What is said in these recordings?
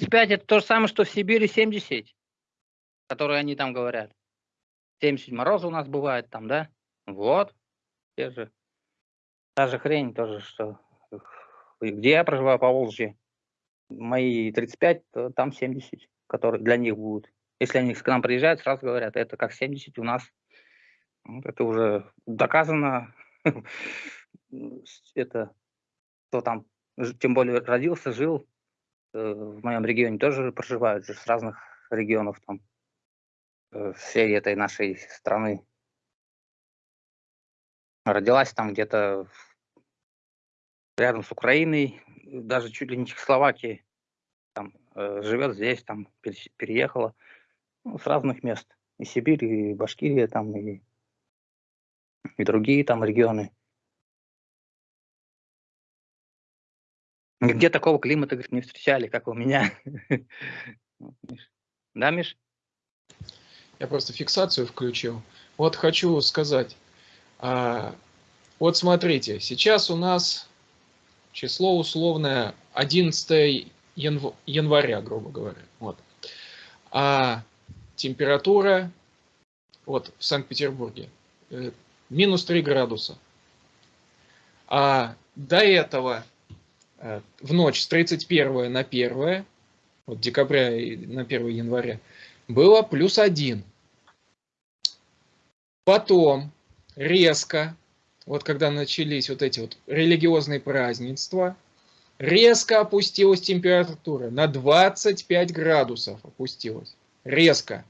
35 это то же самое, что в Сибири 70, которые они там говорят. 70 мороза у нас бывает там, да? Вот, те же. Та же хрень тоже, что где я проживаю по Волжье, мои 35, то там 70, которые для них будут. Если они к нам приезжают, сразу говорят, это как 70 у нас. Вот это уже доказано. это кто там, тем более родился, жил, в моем регионе тоже проживают же с разных регионов там э, всей этой нашей страны. Родилась там где-то рядом с Украиной, даже чуть ли не Чехословакии, там, э, живет здесь, там переехала ну, с разных мест. И Сибирь, и Башкирия, там, и, и другие там регионы. Где такого климата, говорит, не встречали, как у меня. Да, Миш? Я просто фиксацию включил. Вот хочу сказать. А, вот смотрите, сейчас у нас число условное 11 янв... января, грубо говоря. Вот. А температура вот в Санкт-Петербурге э, минус 3 градуса. А до этого в ночь с 31 на 1, вот декабря на 1 января, было плюс 1. Потом резко вот когда начались вот эти вот религиозные празднества, резко опустилась температура, на 25 градусов опустилась, резко.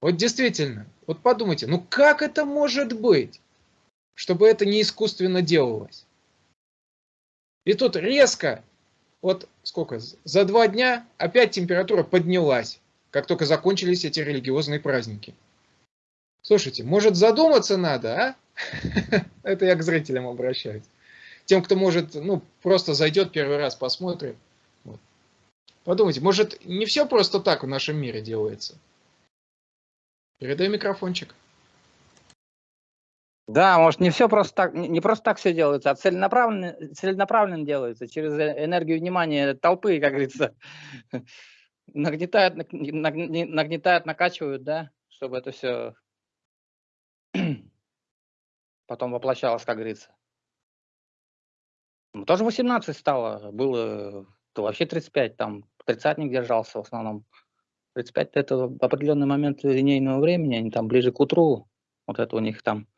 Вот действительно, вот подумайте, ну как это может быть, чтобы это не искусственно делалось? И тут резко, вот сколько, за два дня опять температура поднялась, как только закончились эти религиозные праздники. Слушайте, может задуматься надо, а? Это я к зрителям обращаюсь. Тем, кто может, ну, просто зайдет первый раз, посмотрит. Вот. Подумайте, может, не все просто так в нашем мире делается? Передай микрофончик. Да, может, не все просто так, не просто так все делается, а целенаправленно, целенаправленно делается через энергию внимания толпы, как говорится. Нагнетают, нагнетают, накачивают, да, чтобы это все потом воплощалось, как говорится. Ну, тоже 18 стало, было то вообще 35, там тридцатник держался в основном. 35 это определенный момент линейного времени, они там ближе к утру, вот это у них там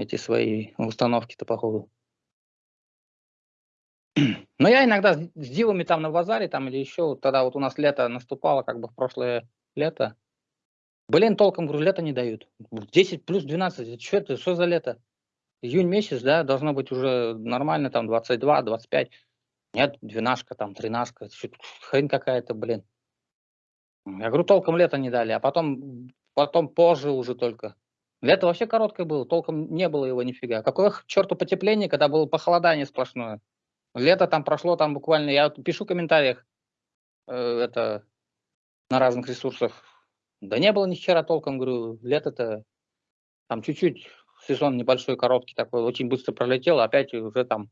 эти свои установки-то походу. Но я иногда с дивами там на базаре там или еще, тогда вот у нас лето наступало, как бы в прошлое лето, Блин, толком, говорю, лето не дают. 10 плюс 12, что это, что за лето? Июнь месяц, да, должно быть уже нормально, там 22, 25. Нет, двенашка, там, тринашка, хрень какая-то, блин. Я говорю, толком лето не дали, а потом, потом позже уже только. Лето вообще короткое было, толком не было его нифига. Какое к черту потепление, когда было похолодание сплошное. Лето там прошло, там буквально, я пишу в комментариях, э, это на разных ресурсах, да не было ни вчера толком, говорю, лето-то там чуть-чуть, сезон небольшой, короткий такой, очень быстро пролетел, опять уже там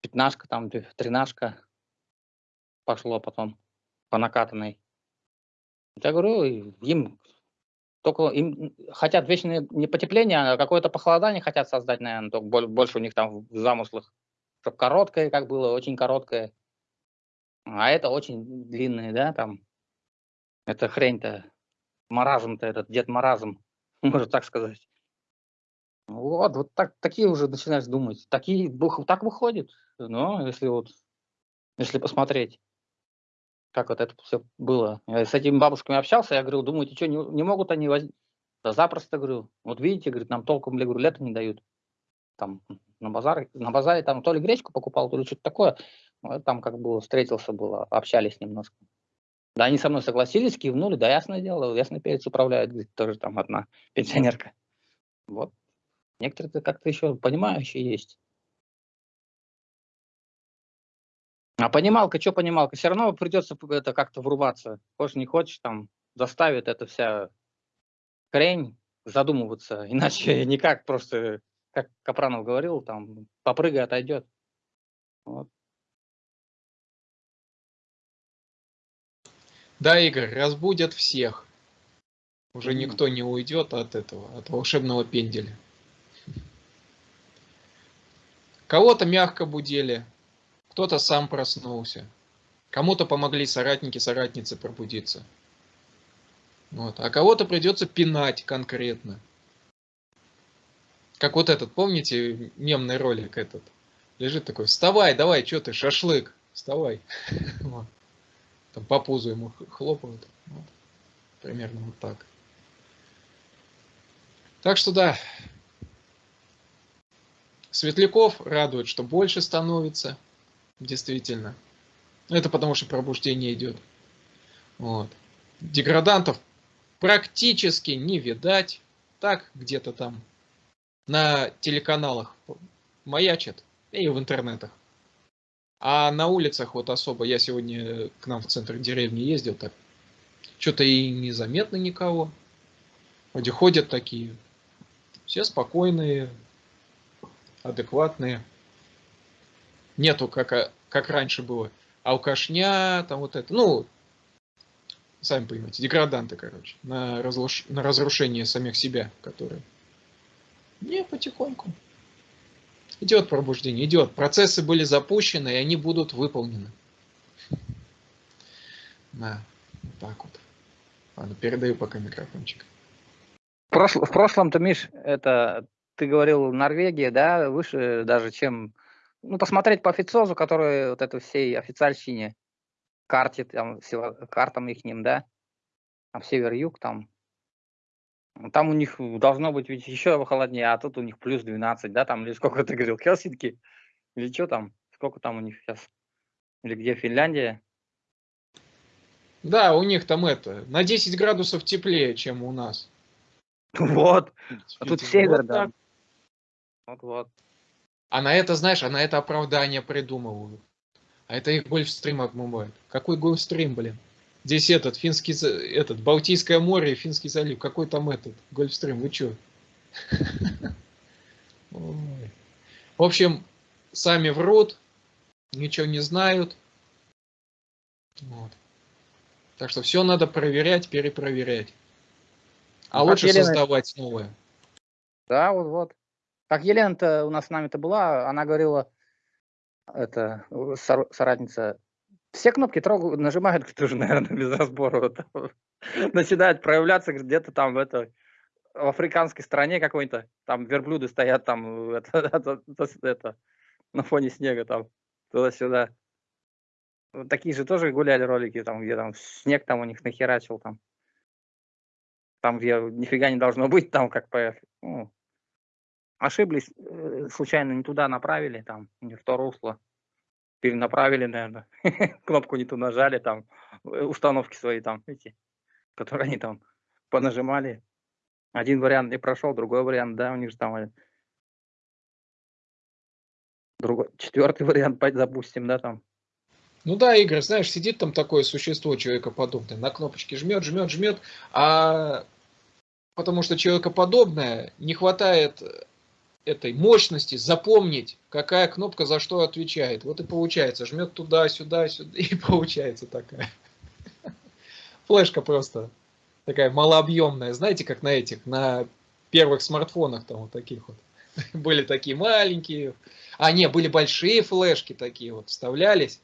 пятнашка, там тринашка пошло потом по накатанной. Я говорю, им только им хотят вечное не потепление, а какое-то похолодание хотят создать, наверное, только больше у них там в замыслах, чтобы короткое, как было, очень короткое. А это очень длинное, да, там. Это хрень-то маразм-то этот, Дед Маразм, можно так сказать. Вот, вот так, такие уже начинаешь думать. Такие, так выходит. Но если вот, если посмотреть, как вот это все было. Я с этими бабушками общался, я говорю, думаете, что, не, не могут они возить? Да запросто, говорю. Вот видите, говорит, нам толком, говорю, лето не дают. Там на базаре, на базаре там то ли гречку покупал, то ли что-то такое. Там как было, встретился было, общались немножко. Да, они со мной согласились, кивнули, да, ясное дело, ясно перец управляет, говорит, тоже там одна пенсионерка. Вот. Некоторые как-то еще понимающие есть. А понималка, что понималка? Все равно придется это как-то врубаться. Хочешь, не хочешь, там заставит эта вся хрень задумываться. Иначе никак просто, как Капранов говорил, там попрыгай, отойдет. Вот. Да, Игорь, разбудят всех. Уже М. никто не уйдет от этого, от волшебного пенделя. Кого-то мягко будили, кто-то сам проснулся, кому-то помогли соратники, соратницы пробудиться. Вот. А кого-то придется пинать конкретно. Как вот этот, помните, мемный ролик этот? Лежит такой, вставай, давай, что ты, шашлык, вставай. Там по пузу ему хлопают. Вот. Примерно вот так. Так что да, Светляков радует, что больше становится, действительно. Это потому, что пробуждение идет. Вот. Деградантов практически не видать. Так, где-то там на телеканалах маячат и в интернетах. А на улицах вот особо, я сегодня к нам в центр деревни ездил, так что-то и незаметно никого. Вроде ходят такие, все спокойные, адекватные. Нету, как, а- как раньше было, алкашня, там вот это, ну, сами понимаете, деграданты, короче, на, разруш- на разрушение самих себя, которые. Не, потихоньку. Идет пробуждение, идет. Процессы были запущены, и они будут выполнены. Да, так вот. Ладно, передаю пока микрофончик. В прошлом-то, Миш, это ты говорил Норвегия, да, выше даже, чем... Ну, посмотреть по официозу, который вот это всей официальщине, карте, там, сева- картам их ним, да, там север-юг, там, Ну, там у них должно быть ведь еще холоднее, а тут у них плюс 12, да, там, или сколько ты говорил, Хелсинки, или что там, сколько там у них сейчас, или где Финляндия, Да, у них там это, на 10 градусов теплее, чем у нас. вот, а тут север, вот да, вот-вот. А на это, знаешь, а на это оправдание придумывают. А это их Гольфстрим обмывает. Какой Гольфстрим, блин? Здесь этот, финский, этот, Балтийское море и Финский залив. Какой там этот, Гольфстрим, вы чё? В общем, сами врут, ничего не знают. Вот. Так что все надо проверять, перепроверять. А Ну, лучше создавать новое. Да, вот, вот. Как Елена-то у нас с нами-то была, она говорила, это, сор- соратница, все кнопки трогают, нажимают, говорит, уже, наверное, без разбора. вот. Начинает проявляться где-то там в это, в африканской стране какой-то, там верблюды стоят там, это, это- это, на фоне снега там, туда-сюда. Вот такие же тоже гуляли ролики, там, где там снег там у них нахерачил там. Там, где нифига не должно быть, там как по... ну, ошиблись, э, случайно не туда направили, там, не в то русло. Перенаправили, наверное. Кнопку не ту нажали, там, э, установки свои там, эти, которые они там понажимали. Один вариант не прошел, другой вариант, да, у них же там э, другой, четвертый вариант, запустим, да, там. Ну да, Игорь, знаешь, сидит там такое существо человекоподобное, на кнопочки жмет, жмет, жмет, а потому что человекоподобное не хватает этой мощности запомнить, какая кнопка за что отвечает. Вот и получается, жмет туда, сюда, сюда, и получается такая. Флешка просто такая малообъемная, знаете, как на этих, на первых смартфонах там вот таких вот. Были такие маленькие, а не, были большие флешки такие вот, вставлялись,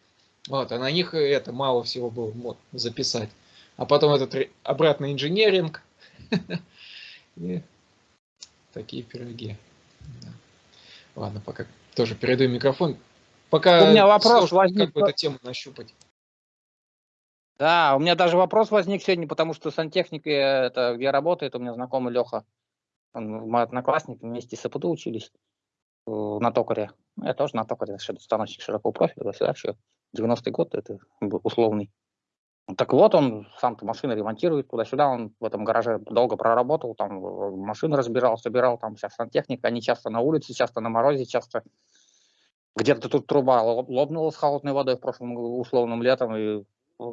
вот, а на них это мало всего было мод записать. А потом этот обратный инженеринг. И такие пироги. Да. Ладно, пока тоже передаю микрофон. Пока У меня вопрос сложно возник какую-то тему нащупать. Да, у меня даже вопрос возник сегодня, потому что сантехникой, э, это где работает, у меня знакомый Леха, он мой одноклассник, вместе с АПТУ учились э, на токаре. Я тоже на токаре, станочник широкого профиля, всегда еще 90-й год, это условный. Ну, Так вот, он сам-то машины ремонтирует туда-сюда, он в этом гараже долго проработал, там э, машины разбирал, собирал, там вся сантехника, они часто на улице, часто на морозе, часто где-то тут труба лопнула с холодной водой в прошлом условном летом, и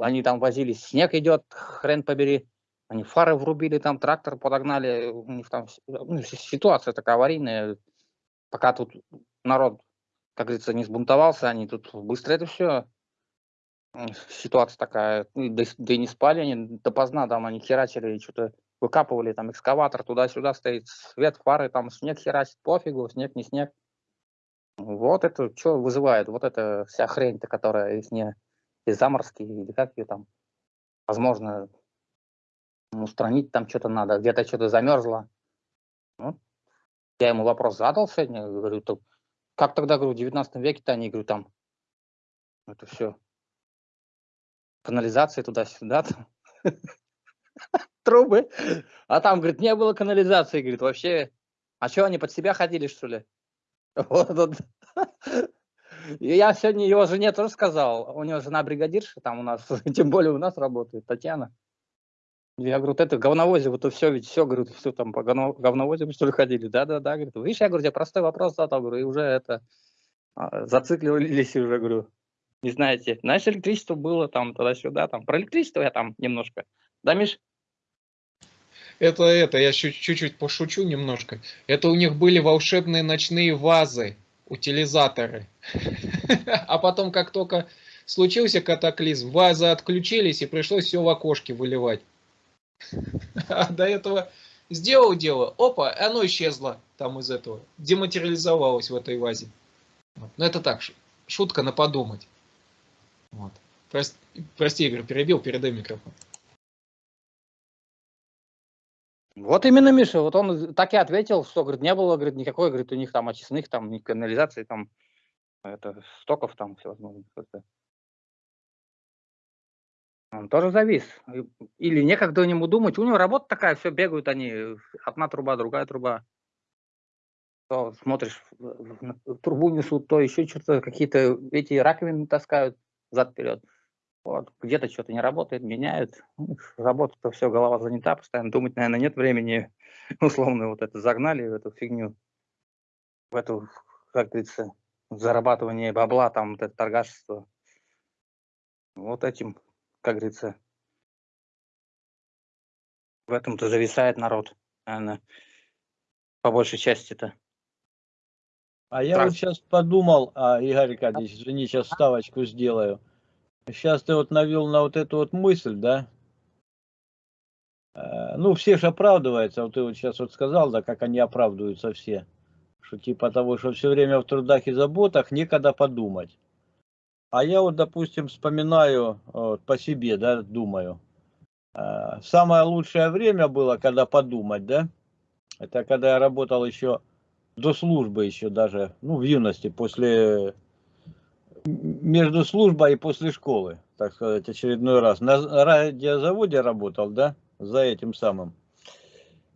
они там возились, снег идет, хрен побери, они фары врубили, там трактор подогнали, у них там ну, ситуация такая аварийная, пока тут народ, как говорится, не сбунтовался, они тут быстро это все ситуация такая, ну, да, да и не спали они допоздна, там они херачили, что-то выкапывали, там экскаватор туда-сюда стоит, свет, фары, там снег херачит, пофигу, снег, не снег. Вот это что вызывает, вот эта вся хрень-то, которая из не из заморски, или как ее там, возможно, устранить там что-то надо, где-то что-то замерзло. Ну, я ему вопрос задал сегодня, говорю, как тогда, говорю, в 19 веке-то они, говорю, там, это все, канализации туда-сюда, трубы. А там, говорит, не было канализации, говорит, вообще. А что, они под себя ходили, что ли? Вот, вот. И я сегодня его жене тоже сказал, у него жена бригадирша, там у нас, тем более у нас работает, Татьяна. Я говорю, вот это говновозе, вот все, ведь все, говорю, все там по говновозе, что ли, ходили? Да-да-да, говорит, видишь, я говорю, тебе простой вопрос задал, говорю, и уже это, а, зацикливались уже, говорю, не знаете. Знаешь, электричество было там туда-сюда, там, про электричество я там немножко, да, Миш? Это, это, я чуть-чуть пошучу немножко. Это у них были волшебные ночные вазы, утилизаторы. А потом, как только случился катаклизм, вазы отключились и пришлось все в окошке выливать. А до этого сделал дело, опа, оно исчезло там из этого, дематериализовалось в этой вазе. Ну это так, шутка на подумать. Вот. Прости, прости, Игорь, перебил, передай микрофон. Вот именно, Миша, вот он так и ответил, что, говорит, не было, говорит, никакой, говорит, у них там очистных, там, ни канализации, там, это, стоков там всевозможных. Он тоже завис. Или некогда ему думать. У него работа такая, все бегают они. Одна труба, другая труба. То смотришь, трубу несут, то еще что-то, какие-то эти раковины таскают зад-вперед. Вот, где-то что-то не работает, меняют. Работа-то все, голова занята, постоянно думать, наверное, нет времени. Условно вот это загнали в эту фигню, в эту, как говорится, зарабатывание бабла, там, вот это торгашество. Вот этим как говорится, в этом-то зависает народ, наверное, по большей части-то. А я вот сейчас подумал, а, Игорь Аркадьевич, извини, сейчас ставочку сделаю. Сейчас ты вот навел на вот эту вот мысль, да? Э, ну, все же оправдываются, вот ты вот сейчас вот сказал, да, как они оправдываются все. Что типа того, что все время в трудах и заботах некогда подумать. А я вот, допустим, вспоминаю вот, по себе, да, думаю. Э, самое лучшее время было, когда подумать, да, это когда я работал еще до службы еще даже, ну, в юности, после, между службой и после школы, так сказать, очередной раз. На радиозаводе работал, да, за этим самым,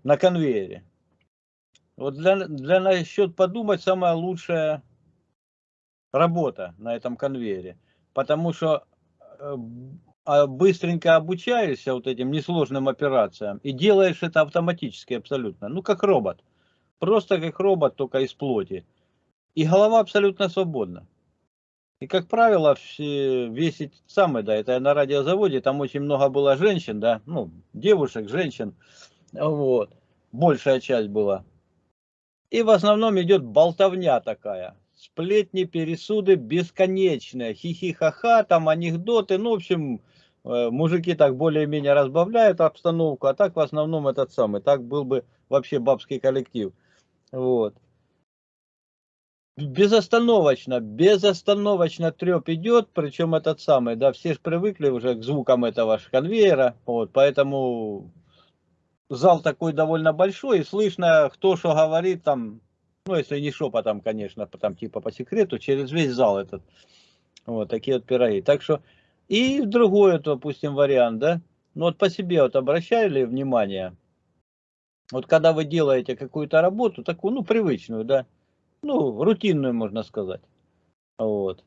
на конвейере. Вот для, для насчет подумать самое лучшее работа на этом конвейере. Потому что э, а, быстренько обучаешься вот этим несложным операциям и делаешь это автоматически абсолютно. Ну, как робот. Просто как робот, только из плоти. И голова абсолютно свободна. И, как правило, все, весь самый, да, это на радиозаводе, там очень много было женщин, да, ну, девушек, женщин, вот, большая часть была. И в основном идет болтовня такая сплетни, пересуды бесконечные, хихи-ха-ха, там анекдоты, ну, в общем, э, мужики так более-менее разбавляют обстановку, а так в основном этот самый, так был бы вообще бабский коллектив. Вот. Безостановочно, безостановочно треп идет, причем этот самый, да, все же привыкли уже к звукам этого конвейера, вот, поэтому зал такой довольно большой, и слышно, кто что говорит, там, ну, если не шепотом, конечно, там типа по секрету, через весь зал этот. Вот такие вот пироги. Так что, и другой, допустим, вариант, да, ну вот по себе вот обращали внимание, вот когда вы делаете какую-то работу, такую, ну, привычную, да, ну, рутинную, можно сказать, вот,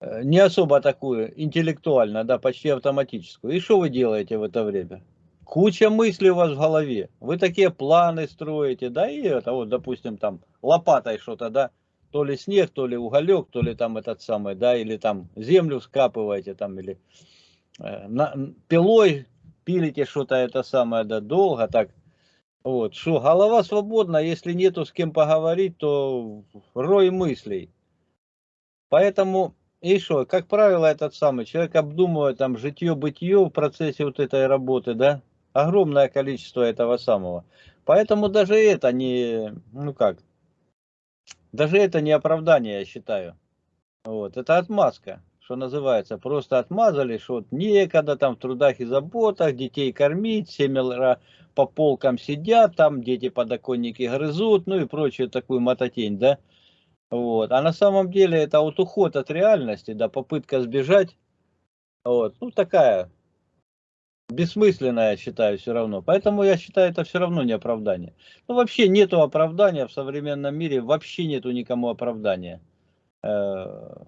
э, не особо такую интеллектуальную, да, почти автоматическую. И что вы делаете в это время? куча мыслей у вас в голове. Вы такие планы строите, да, и это вот, допустим, там лопатой что-то, да, то ли снег, то ли уголек, то ли там этот самый, да, или там землю скапываете, там, или э, на, пилой пилите что-то это самое, да, долго так. Вот, что, голова свободна, если нету с кем поговорить, то рой мыслей. Поэтому И что, как правило, этот самый человек обдумывает там житье-бытие в процессе вот этой работы, да? Огромное количество этого самого. Поэтому даже это не, ну как, даже это не оправдание, я считаю. Вот, это отмазка, что называется. Просто отмазали, что вот некогда там в трудах и заботах детей кормить, семеро по полкам сидят, там дети подоконники грызут, ну и прочую такую мототень, да. Вот. А на самом деле это вот уход от реальности, да, попытка сбежать. Вот. Ну, такая бессмысленная, я считаю, все равно. Поэтому я считаю, это все равно не оправдание. Ну, вообще нету оправдания в современном мире, вообще нету никому оправдания. Э,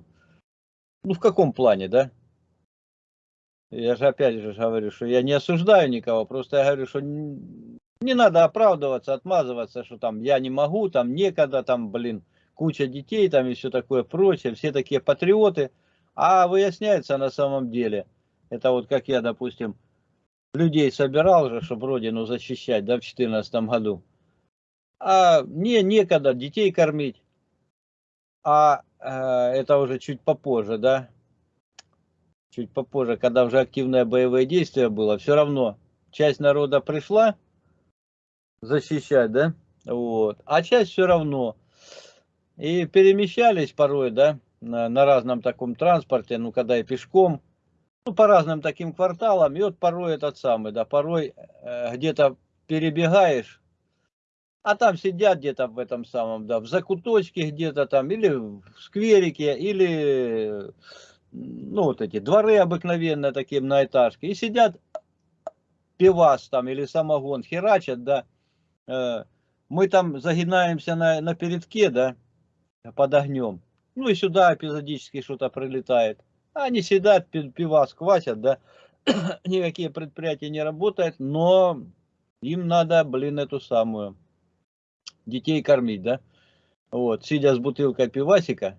ну, в каком плане, да? Я же опять же говорю, что я не осуждаю никого, просто я говорю, что не надо оправдываться, отмазываться, что там я не могу, там некогда, там, блин, куча детей там и все такое прочее, все такие патриоты, а выясняется на самом деле, это вот как я, допустим, людей собирал же, чтобы родину защищать, да, в 2014 году, а мне некогда детей кормить, а это уже чуть попозже, да, чуть попозже, когда уже активное боевое действие было, все равно часть народа пришла защищать, да, вот, а часть все равно. И перемещались порой, да, на, на разном таком транспорте, ну, когда и пешком, ну, по разным таким кварталам, и вот порой этот самый, да, порой э, где-то перебегаешь, а там сидят где-то в этом самом, да, в закуточке где-то там, или в скверике, или, ну, вот эти дворы обыкновенные такие на этажке, и сидят пивас там, или самогон, херачат, да, э, мы там загинаемся на, на передке, да, под огнем. Ну и сюда эпизодически что-то прилетает. Они сидят, пива сквасят, да. Никакие предприятия не работают, но им надо, блин, эту самую, детей кормить, да. Вот, сидя с бутылкой пивасика,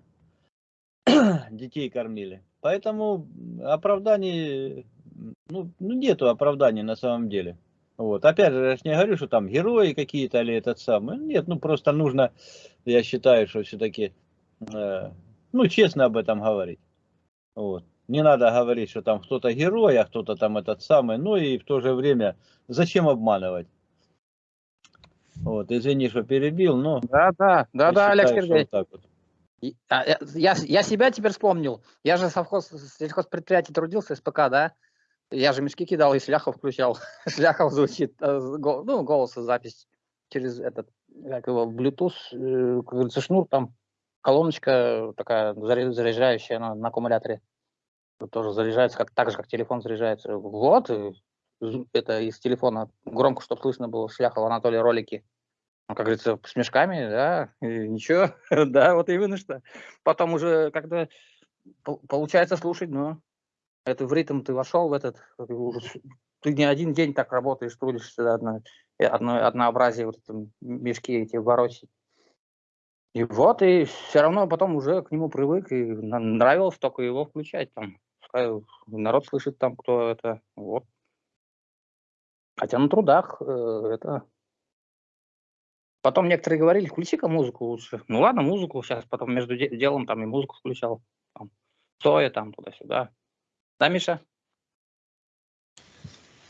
детей кормили. Поэтому оправданий, ну, ну, нету оправданий на самом деле. Вот. Опять же, я же не говорю, что там герои какие-то или этот самый. Нет, ну просто нужно, я считаю, что все-таки, э, ну, честно об этом говорить. Вот. Не надо говорить, что там кто-то герой, а кто-то там этот самый. Ну и в то же время, зачем обманывать? Вот, извини, что перебил, но... Да, да, да, да, Олег Сергеевич. Вот вот. А, я, я себя теперь вспомнил. Я же совхоз, сельхозпредприятие трудился, СПК, да? Я же мешки кидал и Шляхов включал. Шляхов звучит, э, ну, голос запись через этот, как его, Bluetooth, э, как говорится, шнур, там колоночка такая заряжающая на, на аккумуляторе. Тоже заряжается, как, так же, как телефон заряжается. Вот, это из телефона громко, чтобы слышно было Шляхов Анатолий ролики. Ну, как говорится, с мешками, да, и ничего, да, вот именно что. Потом уже, когда получается слушать, но это в ритм ты вошел в этот, ты не один день так работаешь, трудишься одно, одно однообразие, вот это мешки эти ворочать. И вот, и все равно потом уже к нему привык, и нравилось только его включать там. народ слышит там, кто это, вот. Хотя на трудах э, это... Потом некоторые говорили, включи-ка музыку лучше. Ну ладно, музыку сейчас, потом между делом там и музыку включал. Там, Цоя там туда-сюда. Да, Миша?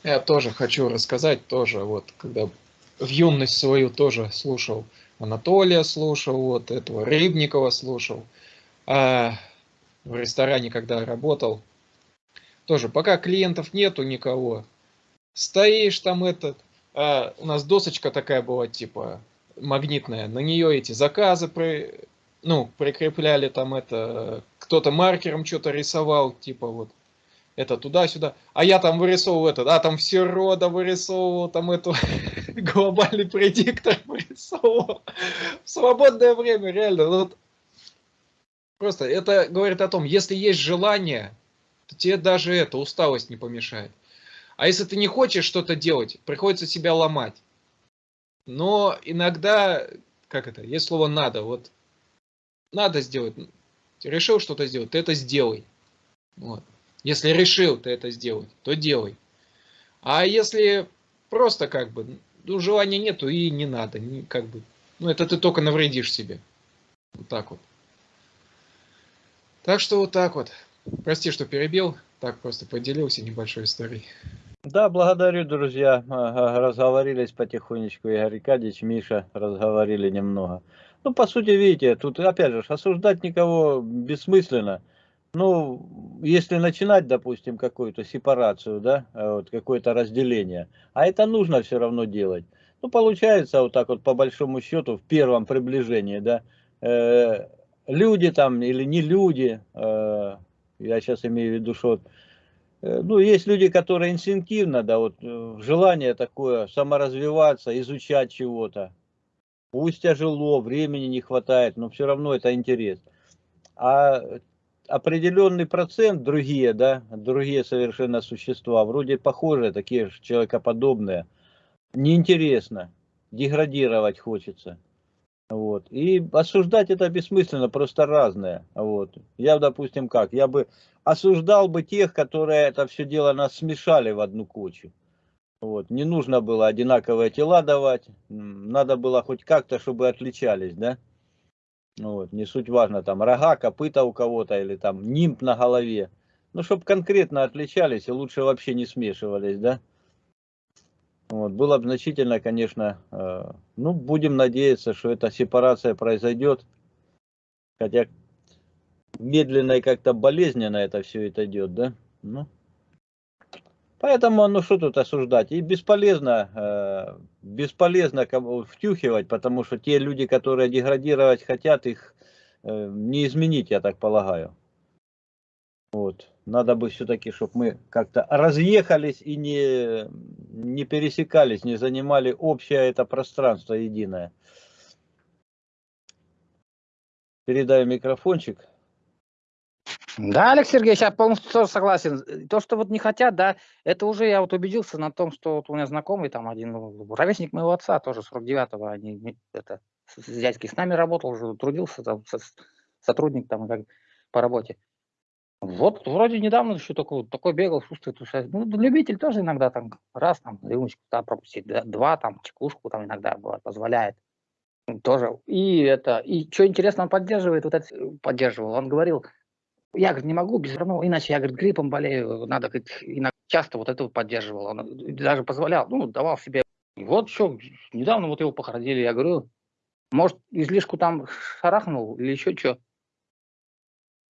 Я тоже хочу рассказать, тоже вот, когда в юность свою тоже слушал Анатолия, слушал вот этого Рыбникова слушал, а в ресторане, когда работал, тоже пока клиентов нету никого, стоишь там этот, а у нас досочка такая была типа магнитная, на нее эти заказы при, ну, прикрепляли там это, кто-то маркером что-то рисовал, типа вот это туда-сюда. А я там вырисовывал это, да, там все рода вырисовывал, там эту глобальный предиктор вырисовывал. В свободное время, реально. Вот. Просто это говорит о том, если есть желание, то тебе даже это, усталость не помешает. А если ты не хочешь что-то делать, приходится себя ломать. Но иногда, как это, есть слово надо, вот надо сделать, решил что-то сделать, ты это сделай. Вот. Если решил ты это сделать, то делай. А если просто как бы, ну, желания нету и не надо, не, как бы, ну, это ты только навредишь себе. Вот так вот. Так что вот так вот. Прости, что перебил. Так просто поделился небольшой историей. Да, благодарю, друзья. Разговорились потихонечку. Игорь Аркадьевич, Миша, разговорили немного. Ну, по сути, видите, тут опять же осуждать никого бессмысленно. Ну, если начинать, допустим, какую-то сепарацию, да, вот какое-то разделение, а это нужно все равно делать. Ну, получается вот так вот по большому счету в первом приближении, да, э, люди там или не люди, э, я сейчас имею в виду, что ну, есть люди, которые инстинктивно, да, вот э, желание такое саморазвиваться, изучать чего-то. Пусть тяжело, времени не хватает, но все равно это интерес. А определенный процент, другие, да, другие совершенно существа, вроде похожие, такие же человекоподобные, неинтересно, деградировать хочется. Вот. И осуждать это бессмысленно, просто разное. Вот. Я, допустим, как? Я бы осуждал бы тех, которые это все дело нас смешали в одну кучу. Вот. Не нужно было одинаковые тела давать, надо было хоть как-то, чтобы отличались, да? Вот. Не суть важно, там рога, копыта у кого-то или там нимб на голове. Ну, чтобы конкретно отличались и лучше вообще не смешивались, да? Вот. Было бы значительно, конечно, э, ну, будем надеяться, что эта сепарация произойдет. Хотя медленно и как-то болезненно это все это идет, да? Ну. Поэтому, ну что тут осуждать? И бесполезно, э, бесполезно втюхивать, потому что те люди, которые деградировать хотят, их э, не изменить, я так полагаю. Вот. Надо бы все-таки, чтобы мы как-то разъехались и не, не пересекались, не занимали общее это пространство единое. Передаю микрофончик. Да, Алекс Сергеевич, я полностью тоже согласен. То, что вот не хотят, да, это уже я вот убедился на том, что вот у меня знакомый там один, ну, ровесник моего отца, тоже 49-го, они, это, с дядькой с нами работал, уже трудился, там, сотрудник там как, по работе. Вот вроде недавно еще такой, такой бегал, чувствует, ну, любитель тоже иногда там раз там рюмочку да, пропустить, два там чекушку там иногда бывает, позволяет. Тоже. И это, и что интересно, он поддерживает, вот это поддерживал, он говорил, я, говорит, не могу без равно, иначе я, говорит, гриппом болею, надо, говорит, иногда часто вот это поддерживал, он даже позволял, ну, давал себе. И вот что, недавно вот его похоронили, я говорю, может, излишку там шарахнул или еще что.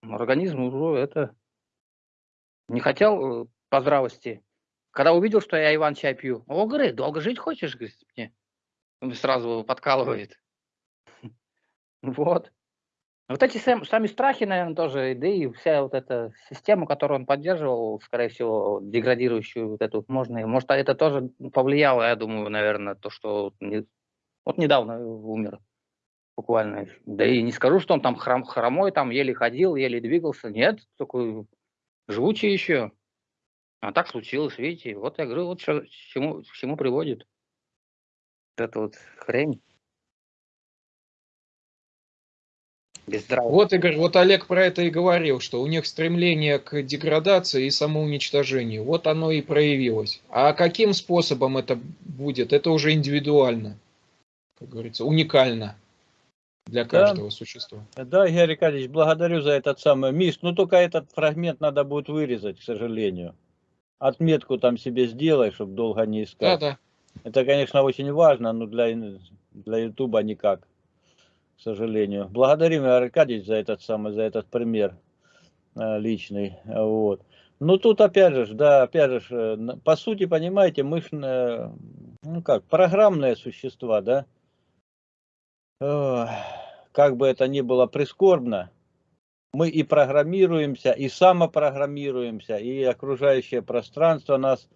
Организм уже это не хотел э, по здравости. Когда увидел, что я Иван чай пью, о, говорит, долго жить хочешь, говорит, мне. Он сразу подкалывает. Вот. Вот эти сам, сами страхи, наверное, тоже, да и вся вот эта система, которую он поддерживал, скорее всего, деградирующую вот эту, можно, может, это тоже повлияло, я думаю, наверное, то, что вот недавно умер буквально. Да и не скажу, что он там хром, хромой, там еле ходил, еле двигался, нет, такой живучий еще. А так случилось, видите, вот я говорю, вот что, к чему, к чему приводит вот эта вот хрень. Вот, Игорь, вот Олег про это и говорил, что у них стремление к деградации и самоуничтожению. Вот оно и проявилось. А каким способом это будет, это уже индивидуально, как говорится, уникально для каждого да. существа. Да, Игорь Аркадьевич, благодарю за этот самый Миш. Ну, только этот фрагмент надо будет вырезать, к сожалению. Отметку там себе сделай, чтобы долго не искать. Да, да. Это, конечно, очень важно, но для, для Ютуба никак к сожалению. Благодарим, Аркадьевич, за этот самый, за этот пример э, личный. Вот. Ну, тут опять же, да, опять же, э, по сути, понимаете, мы ж, э, ну как, программные существа, да. Как бы это ни было прискорбно, мы и программируемся, и самопрограммируемся, и окружающее пространство нас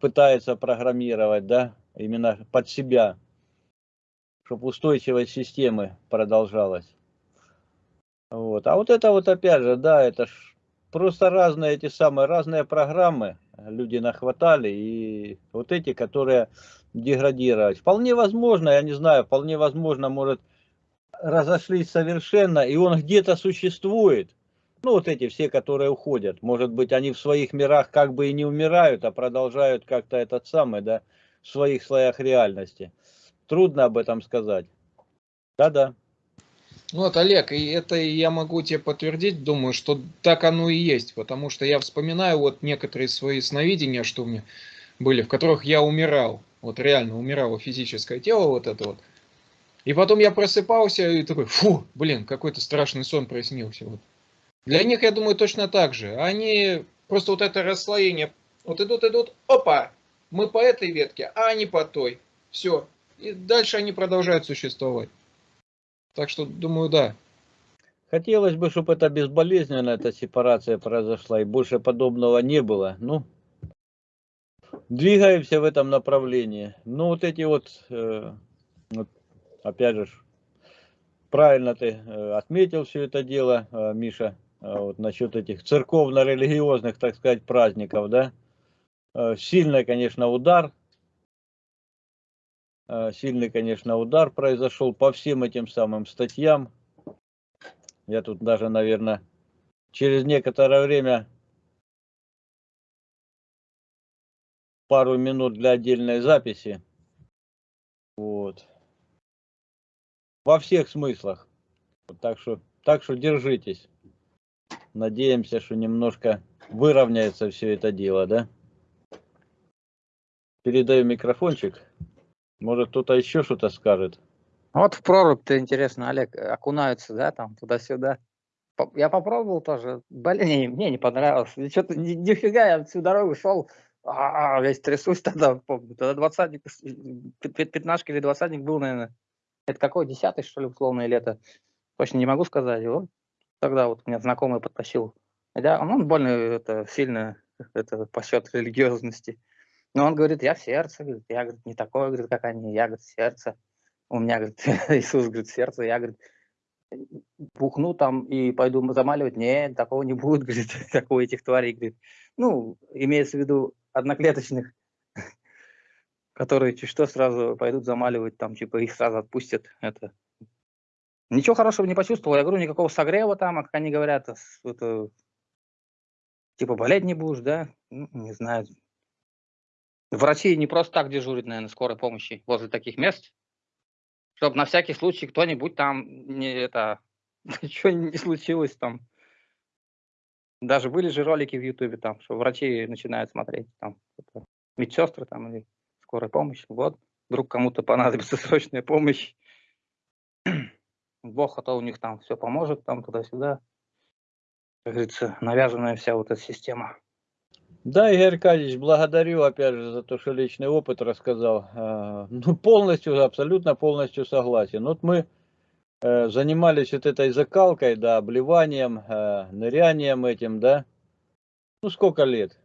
пытается программировать, да, именно под себя чтобы устойчивость системы продолжалась. Вот. А вот это вот опять же, да, это ж просто разные эти самые, разные программы люди нахватали, и вот эти, которые деградировать. Вполне возможно, я не знаю, вполне возможно, может, разошлись совершенно, и он где-то существует. Ну, вот эти все, которые уходят. Может быть, они в своих мирах как бы и не умирают, а продолжают как-то этот самый, да, в своих слоях реальности. Трудно об этом сказать. Да-да. Вот, Олег, и это я могу тебе подтвердить, думаю, что так оно и есть, потому что я вспоминаю вот некоторые свои сновидения, что у меня были, в которых я умирал, вот реально умирало физическое тело вот это вот. И потом я просыпался и такой, фу, блин, какой-то страшный сон приснился. Вот. Для них, я думаю, точно так же. Они просто вот это расслоение, вот идут, идут, опа, мы по этой ветке, а они по той. Все. И дальше они продолжают существовать. Так что, думаю, да. Хотелось бы, чтобы это безболезненно, эта сепарация произошла, и больше подобного не было. Ну, двигаемся в этом направлении. Ну, вот эти вот, э, опять же, правильно ты э, отметил все это дело, э, Миша, вот насчет этих церковно-религиозных, так сказать, праздников, да. Сильный, конечно, удар сильный, конечно, удар произошел по всем этим самым статьям. Я тут даже, наверное, через некоторое время пару минут для отдельной записи. Вот. Во всех смыслах. Так что, так что держитесь. Надеемся, что немножко выровняется все это дело, да? Передаю микрофончик. Может, кто-то еще что-то скажет? Вот в прорубь-то интересно, Олег, окунаются, да, там, туда-сюда. Я попробовал тоже. Блин, не, мне не понравилось. Что-то ни, нифига, я всю дорогу шел, а, весь трясусь тогда, помню. Тогда двадцатник, пятнашка или двадцатник был, наверное. Это какой, десятый, что ли, условное лето? Точно не могу сказать. Вот тогда вот меня знакомый подтащил. Хотя он больно это, сильно это, по счету религиозности. Но он говорит, я в сердце, говорит, я говорит, не такой, говорит, как они, я говорит, сердце. У меня, говорит, Иисус, говорит, сердце, я, говорит, бухну там и пойду замаливать. Нет, такого не будет, говорит, такого этих тварей, говорит. Ну, имеется в виду одноклеточных, которые что сразу пойдут замаливать, там, типа, их сразу отпустят. Это. Ничего хорошего не почувствовал. Я говорю, никакого согрева там, а как они говорят, это, типа, болеть не будешь, да? Ну, не знаю, Врачи не просто так дежурят, наверное, скорой помощи возле таких мест, чтобы на всякий случай кто-нибудь там не это ничего не случилось там. Даже были же ролики в Ютубе там, что врачи начинают смотреть там медсестры там или скорая помощь. Вот, вдруг кому-то понадобится срочная помощь. Бог, а то у них там все поможет, там туда-сюда. Как говорится, навязанная вся вот эта система. Да, Игорь Аркадьевич, благодарю опять же за то, что личный опыт рассказал. А, ну, полностью, абсолютно полностью согласен. Вот мы э, занимались вот этой закалкой, да, обливанием, э, нырянием этим, да. Ну, сколько лет?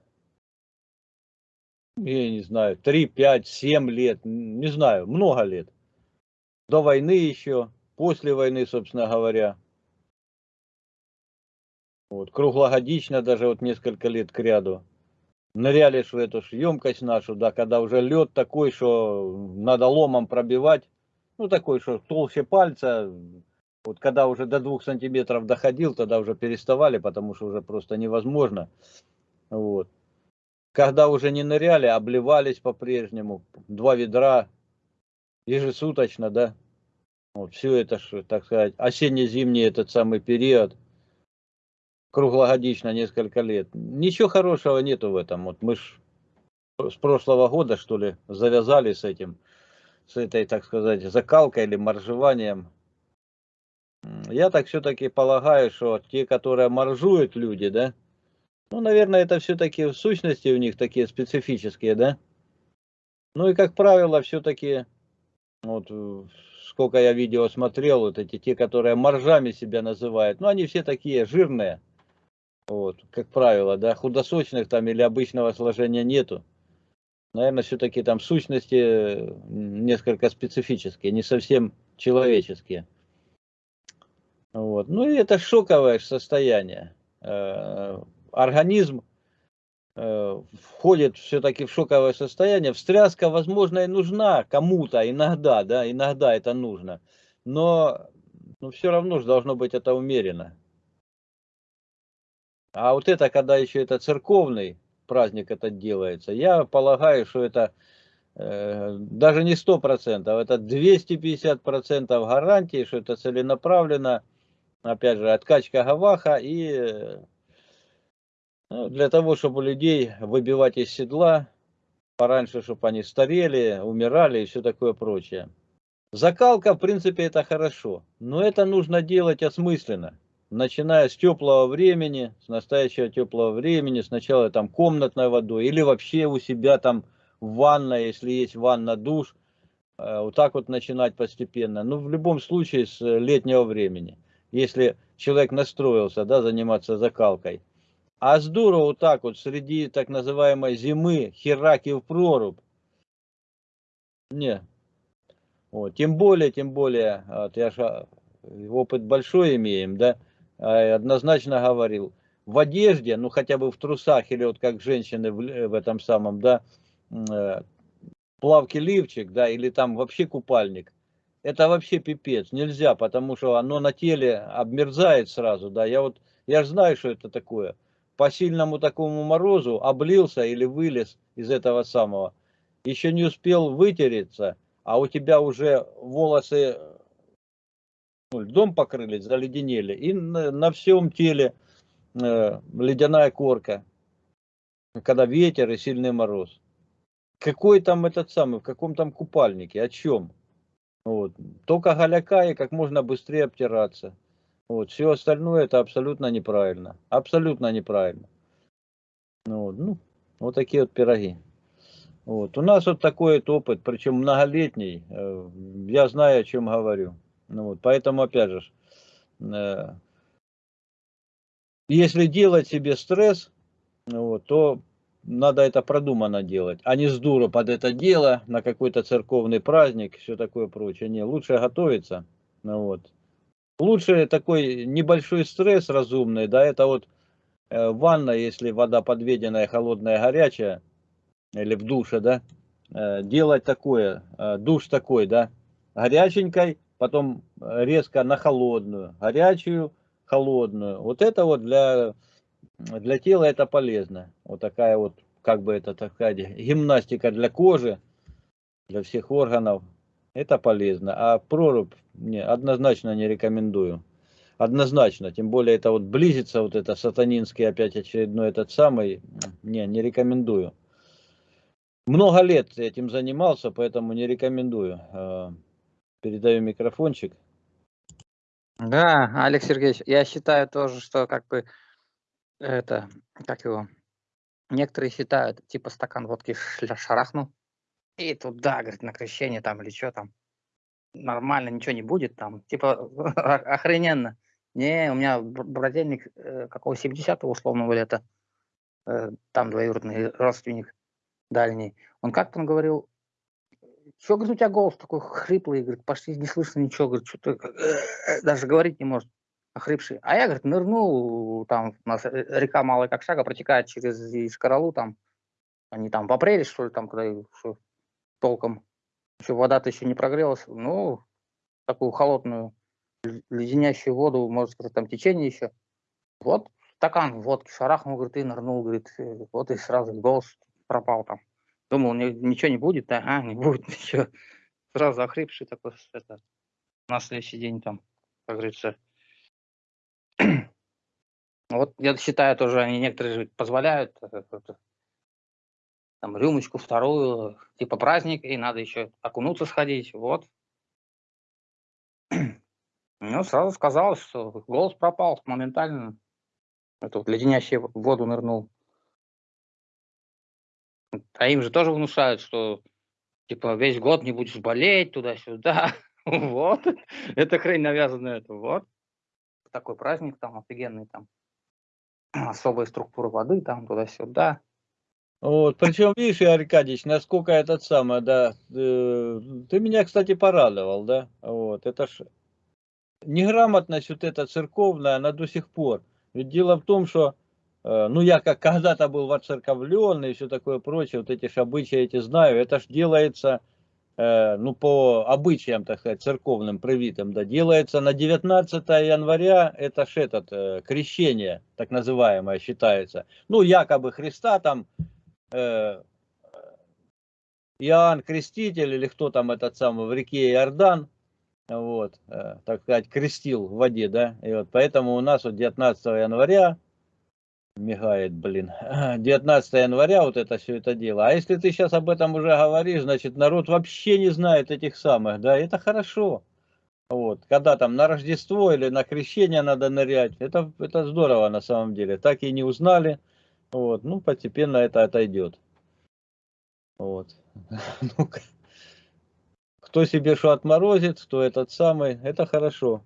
Я не знаю, 3, 5, 7 лет, не знаю, много лет. До войны еще, после войны, собственно говоря. Вот, круглогодично даже вот несколько лет к ряду ныряли в эту емкость нашу, да, когда уже лед такой, что надо ломом пробивать, ну такой, что толще пальца, вот когда уже до двух сантиметров доходил, тогда уже переставали, потому что уже просто невозможно. Вот. Когда уже не ныряли, обливались по-прежнему, два ведра ежесуточно, да. Вот все это, так сказать, осенне-зимний этот самый период – круглогодично несколько лет. Ничего хорошего нету в этом. Вот мы ж с прошлого года, что ли, завязали с этим, с этой, так сказать, закалкой или моржеванием. Я так все-таки полагаю, что те, которые моржуют люди, да, ну, наверное, это все-таки в сущности у них такие специфические, да. Ну и, как правило, все-таки, вот, сколько я видео смотрел, вот эти, те, которые моржами себя называют, ну, они все такие жирные, вот, как правило, да, худосочных там или обычного сложения нету. Наверное, все-таки там сущности несколько специфические, не совсем человеческие. Вот. Ну и это шоковое состояние. Э, организм э, входит все-таки в шоковое состояние. Встряска, возможно, и нужна кому-то иногда, да, иногда это нужно. Но, но все равно же должно быть это умеренно. А вот это, когда еще это церковный праздник этот делается, я полагаю, что это э, даже не 100%, это 250% гарантии, что это целенаправленно, опять же, откачка гаваха и э, ну, для того, чтобы людей выбивать из седла, пораньше, чтобы они старели, умирали и все такое прочее. Закалка, в принципе, это хорошо, но это нужно делать осмысленно начиная с теплого времени, с настоящего теплого времени, сначала там комнатной водой или вообще у себя там в ванной, если есть ванна, душ, э, вот так вот начинать постепенно. Ну, в любом случае с летнего времени, если человек настроился, да, заниматься закалкой. А здорово вот так вот среди так называемой зимы хераки в прорубь. Не. Вот. Тем более, тем более, вот я же а, опыт большой имеем, да, однозначно говорил, в одежде, ну хотя бы в трусах или вот как женщины в, в этом самом, да, э, плавки лифчик, да, или там вообще купальник, это вообще пипец, нельзя, потому что оно на теле обмерзает сразу, да, я вот, я же знаю, что это такое, по сильному такому морозу облился или вылез из этого самого, еще не успел вытереться, а у тебя уже волосы ну, льдом покрылись, заледенели, и на, на всем теле э, ледяная корка, когда ветер и сильный мороз. Какой там этот самый, в каком там купальнике, о чем? Вот. Только голяка и как можно быстрее обтираться. Вот. Все остальное это абсолютно неправильно. Абсолютно неправильно. Ну, вот, ну, вот такие вот пироги. Вот. У нас вот такой вот опыт, причем многолетний. Э, я знаю, о чем говорю. Ну вот, поэтому, опять же, э, если делать себе стресс, ну вот, то надо это продуманно делать, а не с дура под это дело, на какой-то церковный праздник, все такое прочее. Не, лучше готовиться. Ну вот. Лучше такой небольшой стресс разумный, да, это вот э, ванна, если вода подведенная, холодная, горячая, или в душе, да, э, делать такое, душ такой, да, горяченькой, потом э, резко на холодную, горячую, холодную. Вот это вот для, для тела это полезно. Вот такая вот, как бы это такая гимнастика для кожи, для всех органов. Это полезно. А прорубь не, однозначно не рекомендую. Однозначно. Тем более это вот близится вот это сатанинский опять очередной этот самый. Не, не рекомендую. Много лет этим занимался, поэтому не рекомендую. Передаю микрофончик. Да, Алекс Сергеевич, я считаю тоже, что как бы это, как его, некоторые считают, типа стакан водки шарахнул, и туда, говорит, на крещение там или что там, нормально, ничего не будет там, типа охрененно. Не, у меня брательник э, какого 70-го условного лета, э, там двоюродный родственник дальний, он как-то он говорил, что, говорит, у тебя голос такой хриплый, говорит, почти не слышно ничего, говорит, что ты даже говорить не может, охрипший. А я, говорит, нырнул, там у нас река Малая как шага протекает через Искоролу, там, они там в апреле, что ли, там, когда что, толком, еще вода-то еще не прогрелась, ну, такую холодную, леденящую воду, может сказать, там течение еще. Вот стакан водки шарахнул, говорит, и нырнул, говорит, вот и сразу голос пропал там. Думал, ничего не будет, ага, не будет ничего. Сразу охрипший такой, это, на следующий день там, как говорится. Вот я считаю, тоже они некоторые же позволяют э, там рюмочку вторую, типа праздник, и надо еще окунуться сходить, вот. Ну, сразу сказалось, что голос пропал моментально. Это вот леденящий воду нырнул. А им же тоже внушают, что типа весь год не будешь болеть туда-сюда. Вот. Это хрень навязанная. Это вот. Такой праздник там офигенный там. Особая структура воды там туда-сюда. Вот, причем, видишь, Аркадьевич, насколько этот самый, да, э, ты меня, кстати, порадовал, да, вот, это ж неграмотность вот эта церковная, она до сих пор. Ведь дело в том, что ну, я как когда-то был воцерковленный и все такое прочее, вот эти ж обычаи эти знаю, это ж делается, э, ну, по обычаям, так сказать, церковным, привитым, да, делается на 19 января, это ж этот, э, крещение, так называемое, считается. Ну, якобы Христа там Иоанн Креститель, или кто там этот самый, в реке Иордан, вот, э, так сказать, крестил в воде, да, и вот поэтому у нас вот 19 января, мигает, блин, 19 января вот это все это дело. А если ты сейчас об этом уже говоришь, значит, народ вообще не знает этих самых, да, это хорошо. Вот, когда там на Рождество или на крещение надо нырять, это, это здорово на самом деле. Так и не узнали, вот, ну, постепенно это отойдет. Вот. Ну, кто себе что отморозит, кто этот самый, это хорошо.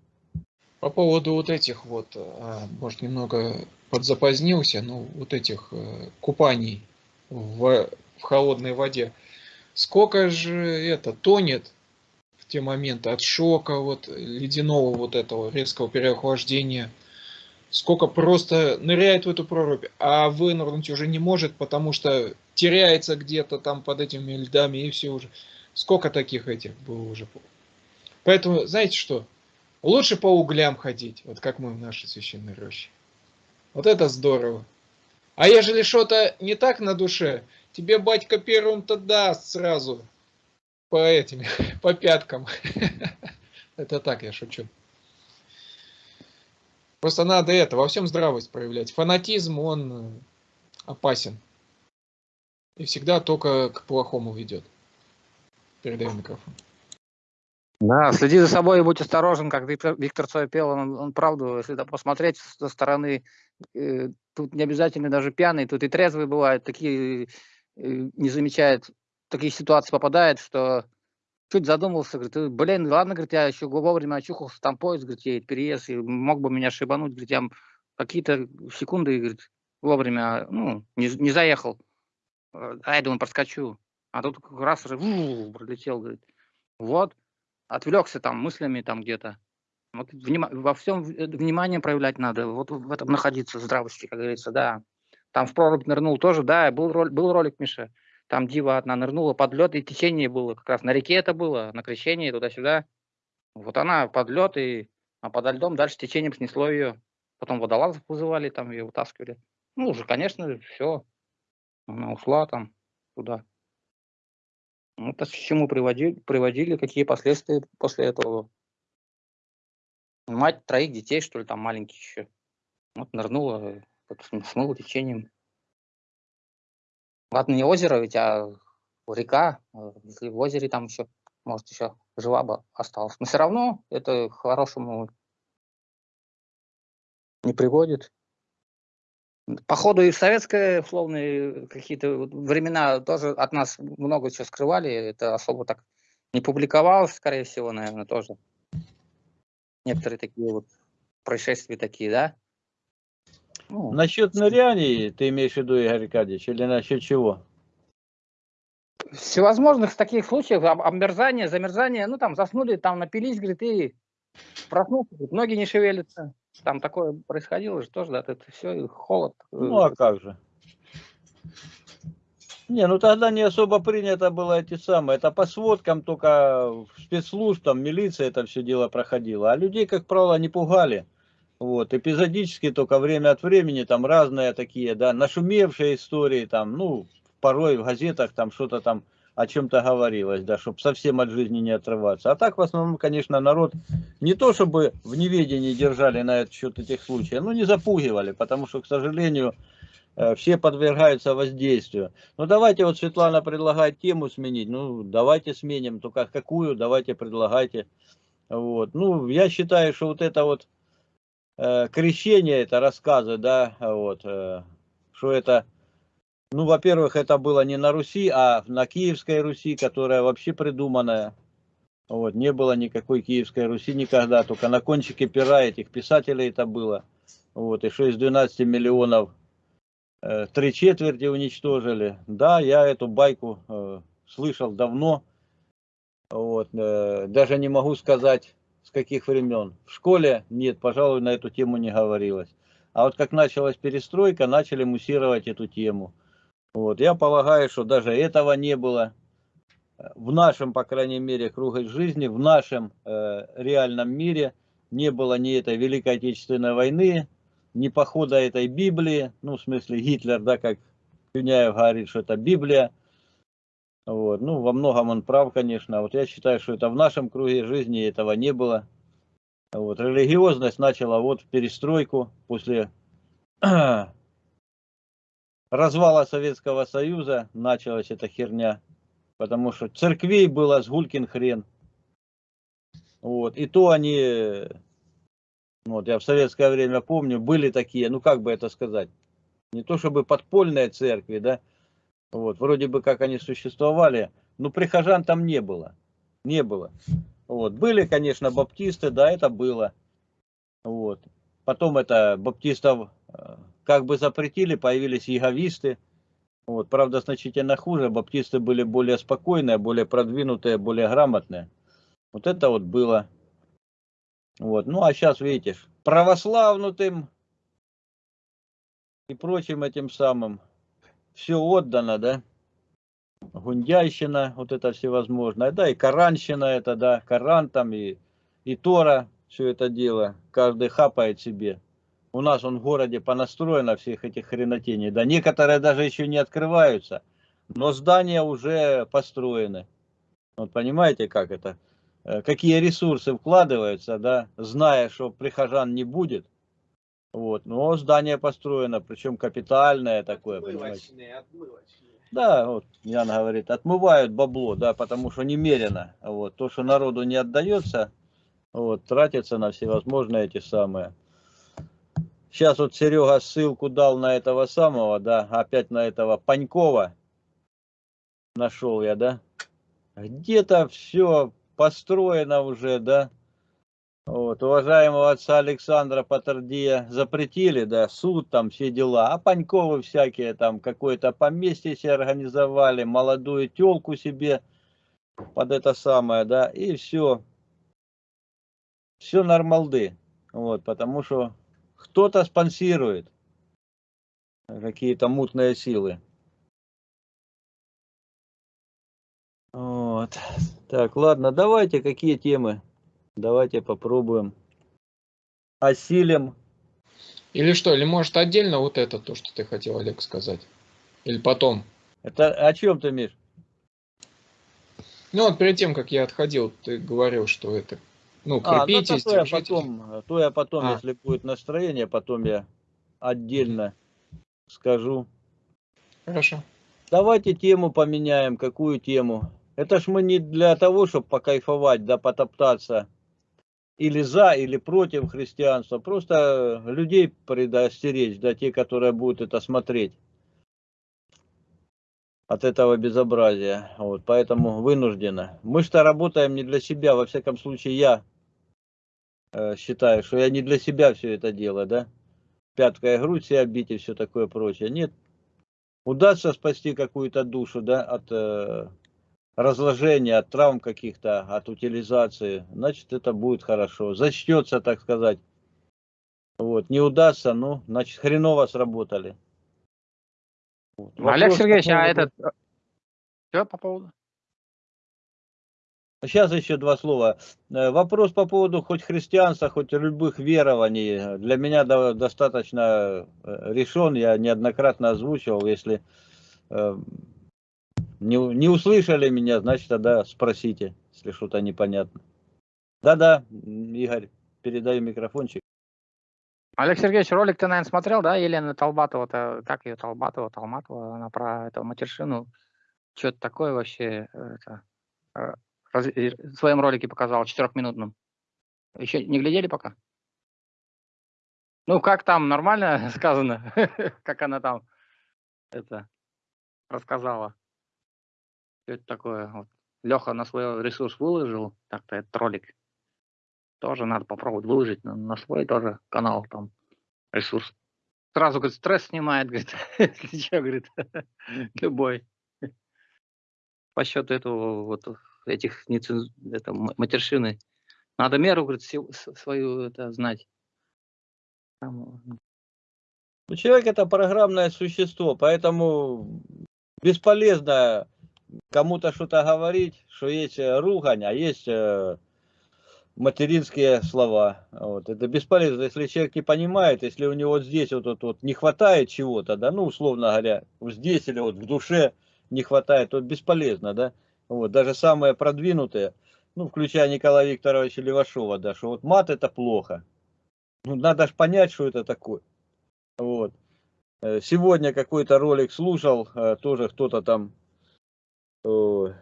По поводу вот этих вот, а, может, немного подзапозднился, но вот этих э, купаний в, в холодной воде. Сколько же это тонет в те моменты от шока, вот ледяного вот этого резкого переохлаждения, сколько просто ныряет в эту прорубь, а вынырнуть уже не может, потому что теряется где-то там под этими льдами и все уже. Сколько таких этих было уже. Поэтому, знаете что, лучше по углям ходить, вот как мы в нашей священной роще. Вот это здорово. А ежели что-то не так на душе, тебе батька первым-то даст сразу по этим, по пяткам. Это так, я шучу. Просто надо это, во всем здравость проявлять. Фанатизм, он э, опасен. И всегда только к плохому ведет. Передаю микрофон. Да, следи за собой и будь осторожен, как Виктор, Виктор Цой пел, он, он правду, если это посмотреть со стороны, э, тут не обязательно даже пьяный, тут и трезвый бывает, такие э, не замечает, такие ситуации попадает, что чуть задумался, говорит, блин, ладно, говорит, я еще вовремя очухался, там поезд, говорит, едет, переезд, и мог бы меня шибануть, говорит, я какие-то секунды, говорит, вовремя, ну, не, не заехал. А я думаю, проскочу. А тут раз уже пролетел, говорит. Вот, отвлекся там мыслями там где-то. Вот внима во всем э, внимание проявлять надо, вот в этом находиться, здравости, как говорится, да. Там в прорубь нырнул тоже, да, был, ролик, был ролик, Миша. Там дива одна нырнула под лед, и течение было, как раз на реке это было, на крещении, туда-сюда. Вот она под лед, и, а подо льдом дальше течением снесло ее. Потом водолазов вызывали, там ее вытаскивали. Ну, уже, конечно, все. Она ушла там туда. Ну, это к чему приводили, приводили, какие последствия после этого. Мать троих детей, что ли, там маленьких еще. Вот нырнула, смыла течением. Ладно, не озеро ведь, а река. Э, если в озере там еще, может, еще жива бы осталась. Но все равно это к хорошему не приводит. Походу и в советское, условные какие-то времена тоже от нас много чего скрывали. Это особо так не публиковалось, скорее всего, наверное, тоже. Некоторые такие вот происшествия такие, да? Ну, насчет ныряний ты имеешь в виду, Игорь Аркадьевич, или насчет чего? Всевозможных таких случаев, обмерзания, замерзания, ну там заснули, там напились, говорит, и проснулся, ноги не шевелятся. Там такое происходило же тоже, да, это все, холод. Э, ну, а как же? Не, ну тогда не особо принято было эти самые. Это по сводкам только спецслужб, там милиция это все дело проходило. А людей, как правило, не пугали. Вот, эпизодически только время от времени, там разные такие, да, нашумевшие истории, там, ну, порой в газетах там что-то там о чем-то говорилось, да, чтобы совсем от жизни не отрываться. А так, в основном, конечно, народ не то, чтобы в неведении держали на этот счет этих случаев, но не запугивали, потому что, к сожалению, э, все подвергаются воздействию. Ну, давайте, вот Светлана предлагает тему сменить, ну, давайте сменим, только какую, давайте предлагайте. Вот. Ну, я считаю, что вот это вот э, крещение, это рассказы, да, вот, э, что это ну, во-первых, это было не на Руси, а на Киевской Руси, которая вообще придуманная. Вот, не было никакой Киевской Руси никогда, только на кончике пера этих писателей это было. Вот, и что из 12 миллионов э, три четверти уничтожили. Да, я эту байку э, слышал давно. Вот, э, даже не могу сказать, с каких времен. В школе нет, пожалуй, на эту тему не говорилось. А вот как началась перестройка, начали муссировать эту тему. Вот, я полагаю, что даже этого не было в нашем, по крайней мере, круге жизни, в нашем э, реальном мире не было ни этой Великой Отечественной войны, ни похода этой Библии, ну, в смысле Гитлер, да, как Юняев говорит, что это Библия, Вот. Ну, во многом он прав, конечно. Вот я считаю, что это в нашем круге жизни этого не было. Вот. Религиозность начала вот в перестройку после развала Советского Союза началась эта херня. Потому что церквей было с гулькин хрен. Вот. И то они, вот я в советское время помню, были такие, ну как бы это сказать, не то чтобы подпольные церкви, да, вот, вроде бы как они существовали, но прихожан там не было, не было. Вот, были, конечно, баптисты, да, это было. Вот. Потом это баптистов э, как бы запретили, появились яговисты. Вот, правда, значительно хуже. Баптисты были более спокойные, более продвинутые, более грамотные. Вот это вот было. Вот. Ну, а сейчас, видите, православнутым и прочим этим самым все отдано, да? Гундяйщина, вот это всевозможное, да, и Коранщина это, да, Коран там и, и Тора, все это дело, каждый хапает себе. У нас он в городе понастроено всех этих хренотений. Да, некоторые даже еще не открываются, но здания уже построены. Вот понимаете, как это? Э, какие ресурсы вкладываются, да, зная, что прихожан не будет. Вот, но здание построено, причем капитальное такое, отмывочные, отмывочные. Да, вот Яна говорит, отмывают бабло, да, потому что немерено. Вот, то, что народу не отдается, вот, тратится на всевозможные эти самые Сейчас вот Серега ссылку дал на этого самого, да, опять на этого Панькова. Нашел я, да. Где-то все построено уже, да. Вот, уважаемого отца Александра Патардия запретили, да, суд там, все дела. А Паньковы всякие там какое-то поместье себе организовали, молодую телку себе под это самое, да, и все. Все нормалды. Вот, потому что кто-то спонсирует какие-то мутные силы. Вот. Так, ладно, давайте, какие темы? Давайте попробуем. Осилим. Или что, или может отдельно вот это, то, что ты хотел, Олег, сказать? Или потом? Это о чем ты, Миш? Ну вот перед тем, как я отходил, ты говорил, что это ну, крепитесь, а, ну, то, я потом, то я потом, а. если будет настроение, потом я отдельно скажу. Хорошо. Давайте тему поменяем. Какую тему? Это ж мы не для того, чтобы покайфовать, да потоптаться или за, или против христианства. Просто людей предостеречь, да, те, которые будут это смотреть от этого безобразия. Вот, поэтому вынуждена. Мы что работаем не для себя, во всяком случае я Э, считаю, что я не для себя все это делаю, да? Пяткой грудь себя бить и все такое прочее. Нет. Удастся спасти какую-то душу, да, от э, разложения, от травм каких-то, от утилизации, значит, это будет хорошо. Зачтется, так сказать. Вот. Не удастся, ну, значит, хреново сработали. Вот. Олег Сергеевич, а этот... Что по поводу? Сейчас еще два слова. Э, вопрос по поводу хоть христианства, хоть любых верований. Для меня достаточно э, решен. Я неоднократно озвучивал. Если э, не, не услышали меня, значит тогда спросите, если что-то непонятно. Да-да, Игорь, передаю микрофончик. Олег Сергеевич, ролик ты, наверное, смотрел, да, Елена Толбатова, -то, как ее Толбатова, Толматова, она про эту матершину, что-то такое вообще, это, в своем ролике показал, четырехминутном. Еще не глядели пока? Ну, как там, нормально сказано? как она там это рассказала? Что это такое? Вот. Леха на свой ресурс выложил, так-то этот ролик. Тоже надо попробовать выложить на, на свой тоже канал, там, ресурс. Сразу, говорит, стресс снимает, говорит, если что, говорит, любой. По счету этого вот этих неценз... это, матершины. Надо меру, говорит, свою это знать. Там... Ну, человек это программное существо, поэтому бесполезно кому-то что-то говорить, что есть э, ругань, а есть э, материнские слова. Вот. Это бесполезно, если человек не понимает, если у него здесь вот, вот, вот не хватает чего-то, да, ну, условно говоря, здесь или вот в душе не хватает, то бесполезно, да. Вот, даже самые продвинутые, ну, включая Николая Викторовича Левашова, да, что вот мат это плохо. Ну, надо же понять, что это такое. Вот. Э, сегодня какой-то ролик слушал, э, тоже кто-то там ну,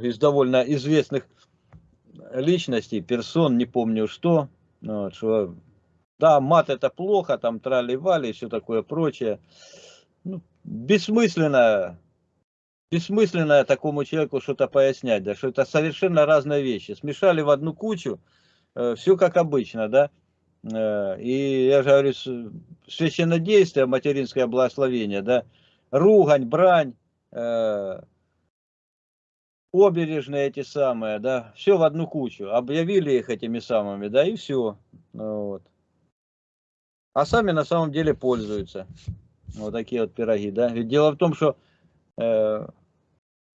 из довольно известных личностей, персон, не помню что, вот, что да, мат это плохо, там трали-вали и все такое прочее. Ну, бессмысленно, бессмысленно такому человеку что-то пояснять, да, что это совершенно разные вещи. Смешали в одну кучу, э, все как обычно, да. Э, и я же говорю, священнодействие, материнское благословение, да, ругань, брань, э, обережные эти самые, да, все в одну кучу, объявили их этими самыми, да, и все, ну вот. А сами на самом деле пользуются, вот такие вот пироги, да. Ведь дело в том, что э,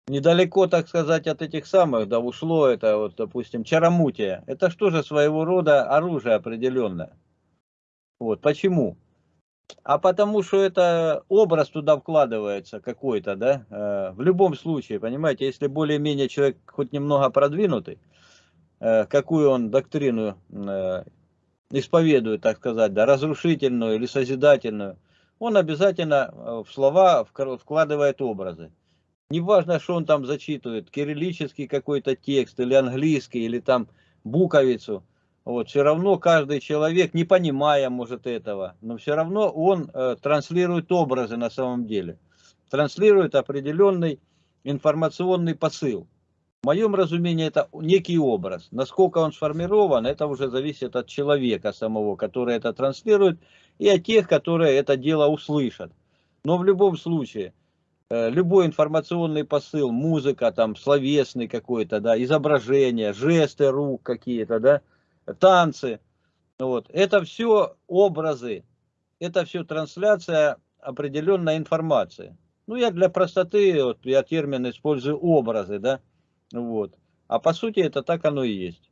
недалеко, так сказать, от этих самых, да, ушло это, вот, допустим, чаромутия. Это что же своего рода оружие определенное. Вот, почему? А потому что это образ туда вкладывается какой-то, да, э, в любом случае, понимаете, если более-менее человек хоть немного продвинутый, э, какую он доктрину э, исповедует, так сказать, да, разрушительную или созидательную, он обязательно в слова вкладывает образы. Неважно, что он там зачитывает, кириллический какой-то текст, или английский, или там буковицу. Вот, все равно каждый человек, не понимая, может, этого, но все равно он э, транслирует образы на самом деле. Транслирует определенный информационный посыл. В моем разумении это некий образ. Насколько он сформирован, это уже зависит от человека самого, который это транслирует, и от тех, которые это дело услышат. Но в любом случае, Э, любой информационный посыл, музыка, там, словесный какой-то, да, изображение, жесты рук какие-то, да, танцы, вот, это все образы, это все трансляция определенной информации. Ну, я для простоты, вот, я термин использую образы, да, вот, а по сути это так оно и есть.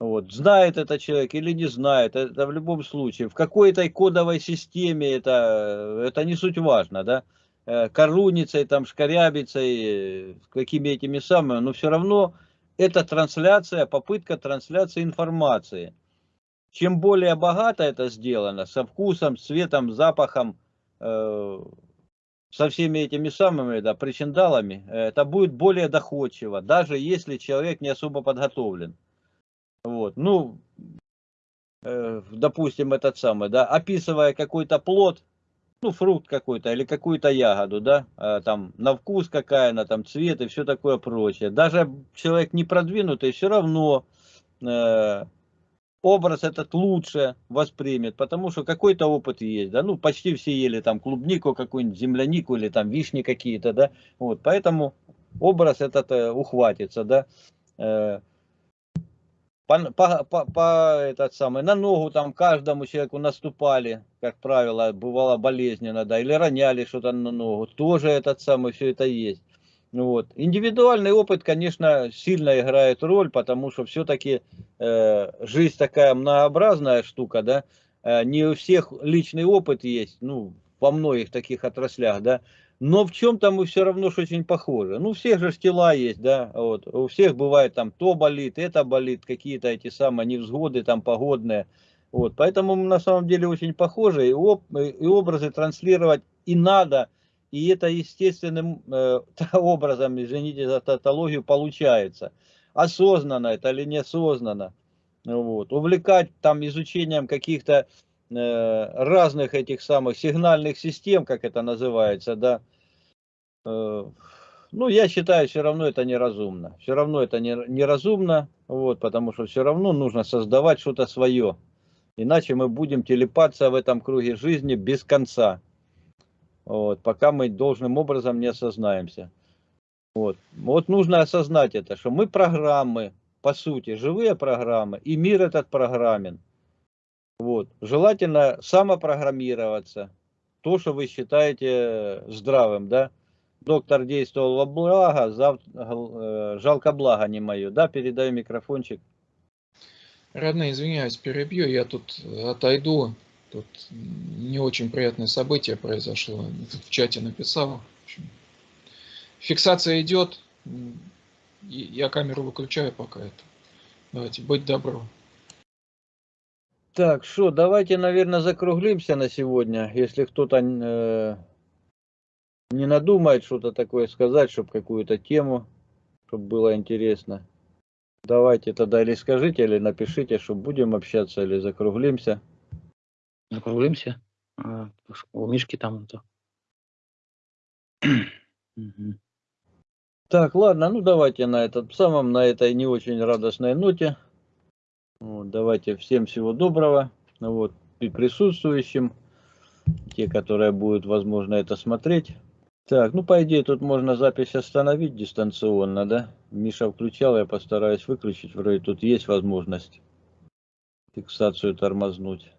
Вот, знает это человек или не знает, это в любом случае, в какой-то кодовой системе это, это не суть важно, да, Э, коруницей, там, шкарябицей, э, какими этими самыми, но все равно это трансляция, попытка трансляции информации. Чем более богато это сделано, со вкусом, цветом, запахом, э, со всеми этими самыми да, причиндалами, это будет более доходчиво, даже если человек не особо подготовлен. Вот, ну, э, допустим, этот самый, да, описывая какой-то плод, ну, фрукт какой-то или какую-то ягоду, да, а, там, на вкус какая она, там, цвет и все такое прочее. Даже человек не продвинутый, все равно э, образ этот лучше воспримет, потому что какой-то опыт есть, да, ну, почти все ели там клубнику какую-нибудь, землянику или там вишни какие-то, да, вот, поэтому образ этот э, ухватится, да, э, по, по, по, по этот самый, на ногу там каждому человеку наступали, как правило, бывало болезненно, да, или роняли что-то на ногу, тоже этот самый, все это есть. Вот. Индивидуальный опыт, конечно, сильно играет роль, потому что все-таки э, жизнь такая многообразная штука, да, э, не у всех личный опыт есть, ну, во многих таких отраслях, да, но в чем-то мы все равно что очень похожи. Ну, у всех же тела есть, да, вот, у всех бывает там то болит, это болит, какие-то эти самые невзгоды там погодные, вот, поэтому мы на самом деле очень похожи, и, об, и образы транслировать и надо, и это естественным э, образом, извините за тавтологию, получается. Осознанно это или неосознанно. Вот. Увлекать там изучением каких-то разных этих самых сигнальных систем, как это называется, да, э, ну, я считаю, все равно это неразумно. Все равно это неразумно, вот, потому что все равно нужно создавать что-то свое. Иначе мы будем телепаться в этом круге жизни без конца. Вот, пока мы должным образом не осознаемся. Вот. вот нужно осознать это, что мы программы, по сути, живые программы, и мир этот программен. Вот. Желательно самопрограммироваться. То, что вы считаете здравым, да. Доктор действовал во благо, зав... Э, жалко благо не мое. Да, передаю микрофончик. Родные, извиняюсь, перебью, я тут отойду. Тут не очень приятное событие произошло. В чате написал. Фиксация идет. Я камеру выключаю пока это. Давайте, быть добро. Так, что, давайте, наверное, закруглимся на сегодня. Если кто-то э, не надумает что-то такое сказать, чтобы какую-то тему, чтобы было интересно. Давайте тогда или скажите, или напишите, что будем общаться, или закруглимся. Закруглимся. А, У Мишки там. Мгм. Так, ладно, ну давайте на этом самом, на этой не очень радостной ноте. Вот, давайте всем всего доброго. Вот, и присутствующим, те, которые будут, возможно, это смотреть. Так, ну по идее тут можно запись остановить дистанционно, да? Миша включал, я постараюсь выключить. Вроде тут есть возможность фиксацию тормознуть.